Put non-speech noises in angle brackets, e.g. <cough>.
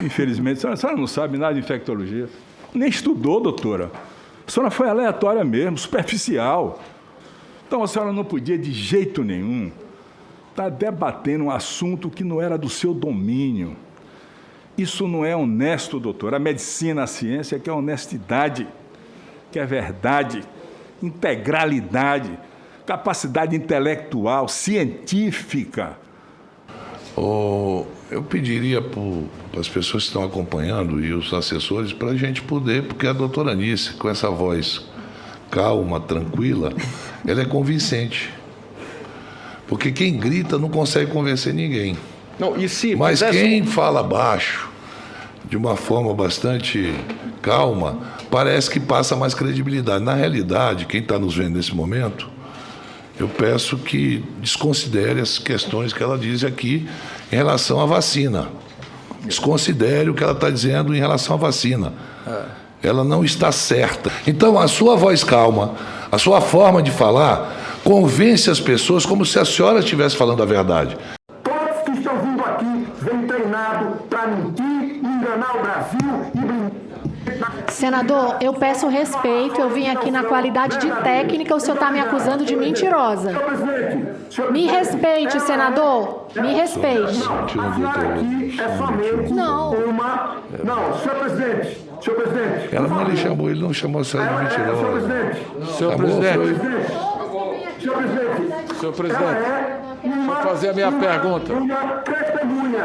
Infelizmente, a senhora, a senhora não sabe nada de infectologia. Nem estudou, doutora. A senhora foi aleatória mesmo, superficial. Então a senhora não podia, de jeito nenhum, estar tá debatendo um assunto que não era do seu domínio. Isso não é honesto, doutor. A medicina, a ciência quer honestidade, quer verdade, integralidade, capacidade intelectual, científica. Oh, eu pediria para as pessoas que estão acompanhando e os assessores para a gente poder, porque a doutora Anice, com essa voz calma, tranquila, <laughs> ela é convincente. Porque quem grita não consegue convencer ninguém. Não, e se Mas quem fala baixo, de uma forma bastante calma, parece que passa mais credibilidade. Na realidade, quem está nos vendo nesse momento, eu peço que desconsidere as questões que ela diz aqui em relação à vacina. Desconsidere o que ela está dizendo em relação à vacina. Ela não está certa. Então, a sua voz calma, a sua forma de falar, convence as pessoas como se a senhora estivesse falando a verdade. Todos que estão vindo aqui vêm treinados para mentir, enganar o Brasil e Senador, eu peço respeito. Eu vim aqui na qualidade de técnica. O senhor está me acusando de mentirosa. Me respeite, senador. Me respeite. Não. Não, senhor presidente. Senhor presidente. Ela não lhe chamou, ele não chamou a senhora de mentirosa. Senhor presidente. Senhor presidente. Senhor presidente. Senhor presidente. Deixa eu fazer a minha pergunta.